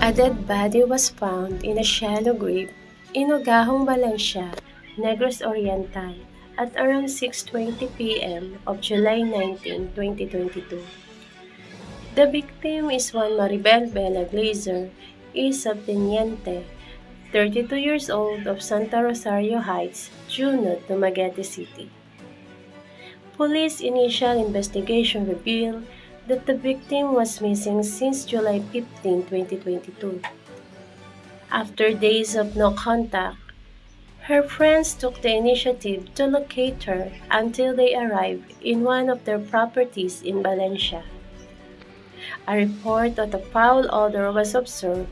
A dead body was found in a shallow grave in Ogahong, Valencia, Negros Oriental at around 6.20 p.m. of July 19, 2022. The victim is one Maribel Bella Glazer, a subteniente, 32 years old of Santa Rosario Heights, Junob, Dumaguete City. Police initial investigation revealed that the victim was missing since July 15, 2022. After days of no contact, her friends took the initiative to locate her until they arrived in one of their properties in Valencia. A report of a foul odor was observed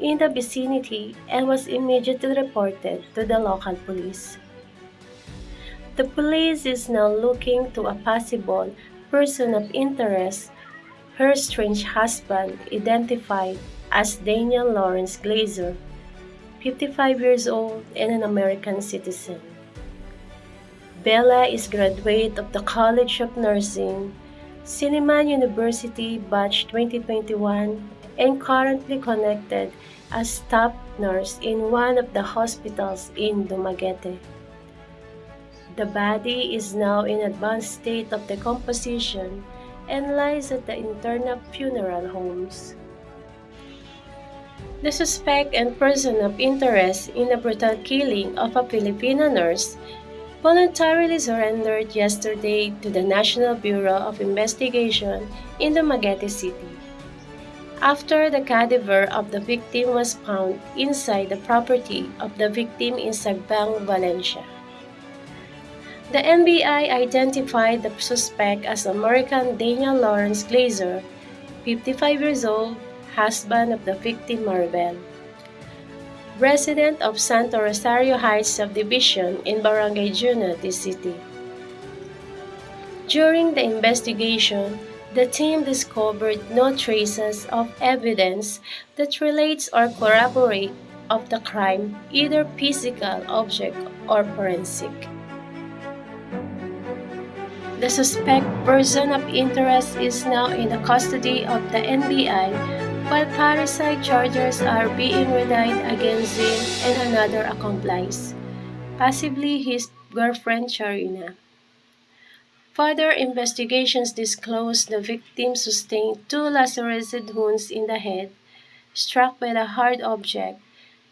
in the vicinity and was immediately reported to the local police. The police is now looking to a possible person of interest, her strange husband, identified as Daniel Lawrence Glazer, 55 years old and an American citizen. Bella is graduate of the College of Nursing, Silliman University Batch 2021 and currently connected as staff nurse in one of the hospitals in Dumaguete. The body is now in advanced state of decomposition and lies at the internal funeral homes. The suspect and person of interest in the brutal killing of a Filipino nurse voluntarily surrendered yesterday to the National Bureau of Investigation in Dumaguete City. After the cadaver of the victim was found inside the property of the victim in Sagbang, Valencia. The NBI identified the suspect as American Daniel Lawrence Glazer, 55 years old, husband of the victim Maribel. Resident of Santo Rosario Heights subdivision in Barangay Junob City. During the investigation, the team discovered no traces of evidence that relates or corroborate of the crime, either physical object or forensic. The suspect person of interest is now in the custody of the NBI while parricide charges are being relied against him and another accomplice, possibly his girlfriend Charina. Further investigations disclosed the victim sustained two lacerated wounds in the head, struck by a hard object,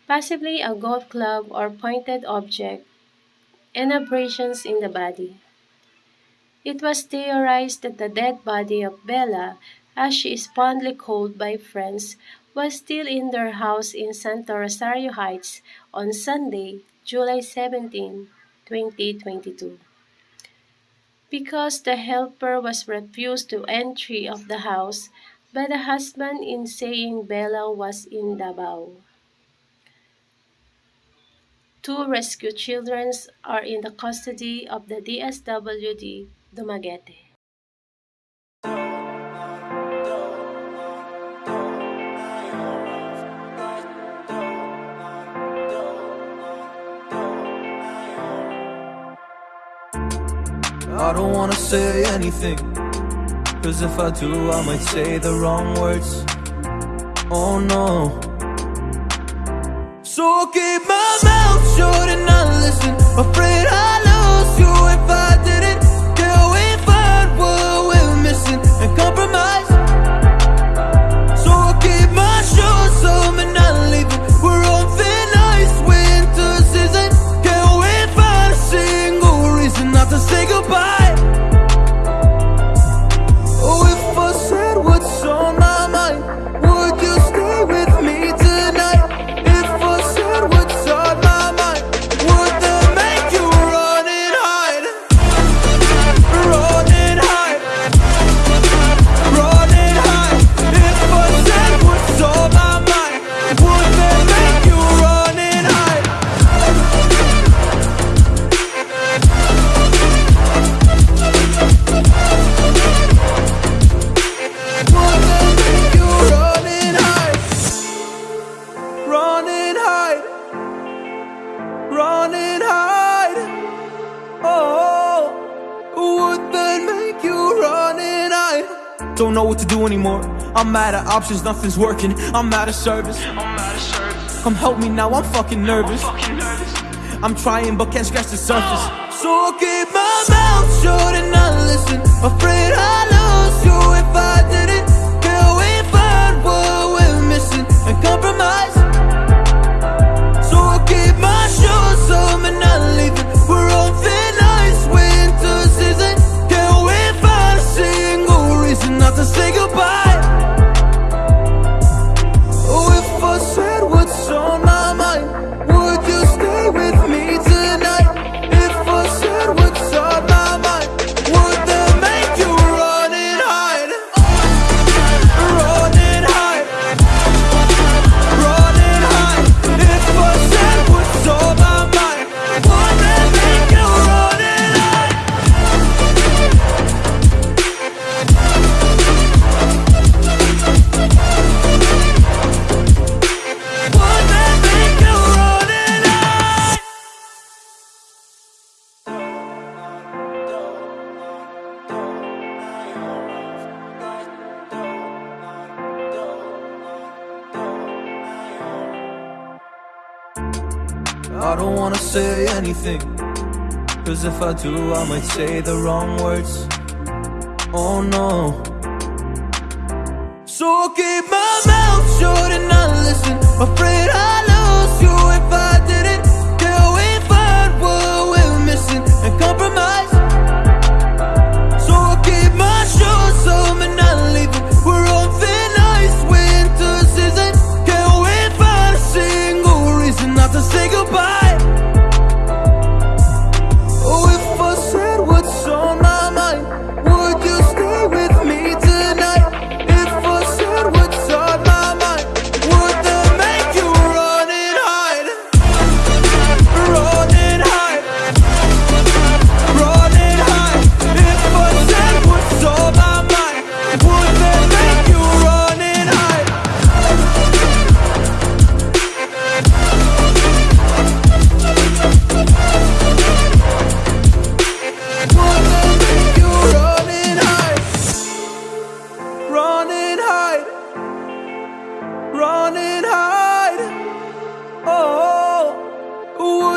possibly a golf club or pointed object, and abrasions in the body. It was theorized that the dead body of Bella, as she is fondly called by friends, was still in their house in Santa Rosario Heights on Sunday, July 17, 2022. Because the helper was refused to entry of the house by the husband in saying Bella was in Davao. Two rescue children are in the custody of the DSWD Dumaguete. I don't wanna say anything Cause if I do I might say the wrong words. Oh no. So keep my mouth shut and not listen. Afraid I'll lose you if I Don't know what to do anymore. I'm out of options, nothing's working. I'm out of service. I'm out of service. Come help me now, I'm fucking nervous. I'm, fucking nervous. I'm trying but can't scratch the surface. So i keep my mouth shut and I listen. Afraid I lose you if I didn't. Can we find what we're missing and compromise? I don't wanna say anything. Cause if I do, I might say the wrong words. Oh no. So keep my mouth shut and I listen. Afraid I lose you if I goodbye?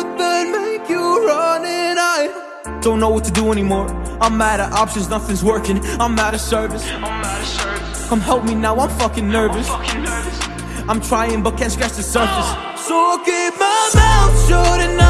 Would that make you run and hide? Don't know what to do anymore. I'm out of options, nothing's working. I'm out of service. Come help me now, I'm fucking nervous. I'm trying but can't scratch the surface. So I keep my mouth shut and